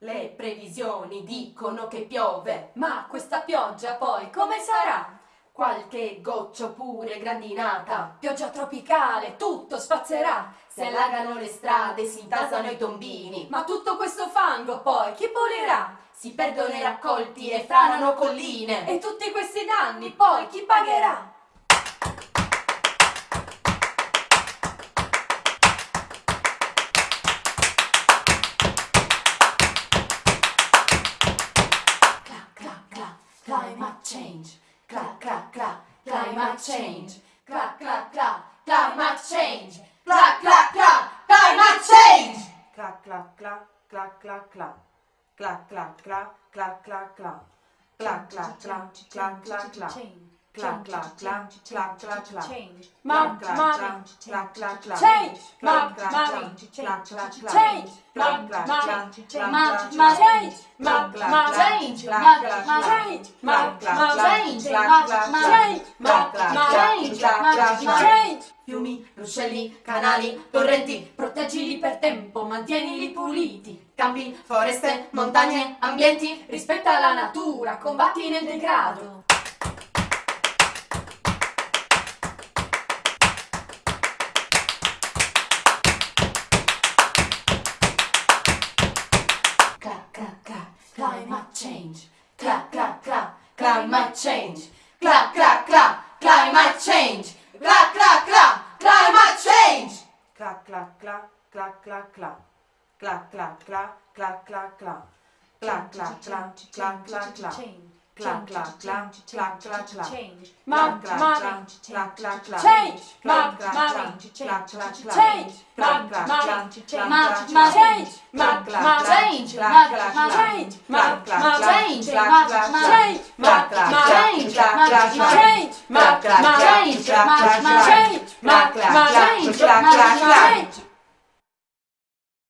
Le previsioni dicono che piove, ma questa pioggia poi come sarà? Qualche goccia oppure grandinata, pioggia tropicale, tutto spazzerà. Si allagano le strade, si intasano i tombini, ma tutto questo fango poi chi pulirà? Si perdono i raccolti e franano colline, e tutti questi danni poi chi pagherà? Climate change. Clap, clap, clap, climate change. Clap, clap, clap, climate change. Clap, clap, clap, clap, clap, clap. Clap, clap, clap, clap, clap, clap. Clap, clap, clap, clap, clap, clap. Clap, clap, clap, clap, clap, clap. Mom, Clap, clap, mommy, clap, clap, clap. change. Clap, Mom, clap, mommy, clap, clap, clap. change. Clap, Mom, clap, mommy, clap, change. clap, Mom, clap, change. clap. Mom, Clap, mom, clap, change. clap, Mom, clap, mom, clap. change. Clap, Mom, clap, mom, clap, change. clap, Mom, clap, mom, clap. change. Clap, Mom, clap, mom, mom, clap. change. Fiumi, Ruscelli, canali, torrenti, proteggili per tempo, mantienili puliti. Campi, foreste, montagne, ambienti, rispetta la natura, combatti nel degrado. Climate change. Clap, clap, clap, climate change. Clap, clap, change. Clap, clap, clap, climate change. Clap, clap, clap, clap, clap, clap. Clap, clap, clap, clap, clap, clap. Clap, clap, clap, clap, clap, clap. Clap, clap, clap, clap, clap, clap. Mom, Clap, clap, mommy, clap, clap, clap. change. Clap, Mom, clap, mommy, clap, clap, clap. change. Clap, Mom, clap, mommy, clap, change. clap, Mom, clap, mom, clap. change. Clap, Mom, clap, mom, clap, change. Clap, Mom, clap, mom, clap. change. Clap, Mom, clap, mom, clap, change. clap, Mom, clap, mom, clap. change. Clap, Mom, clap, mom, clap, change. clap, Mom, clap, mom, clap. change. Clap, Mom, clap, mom, clap, change. clap, Mom, clap, mom, clap. change. Clap, Mom, clap, mom, clap, change. clap, Mom, clap, mom, clap. change.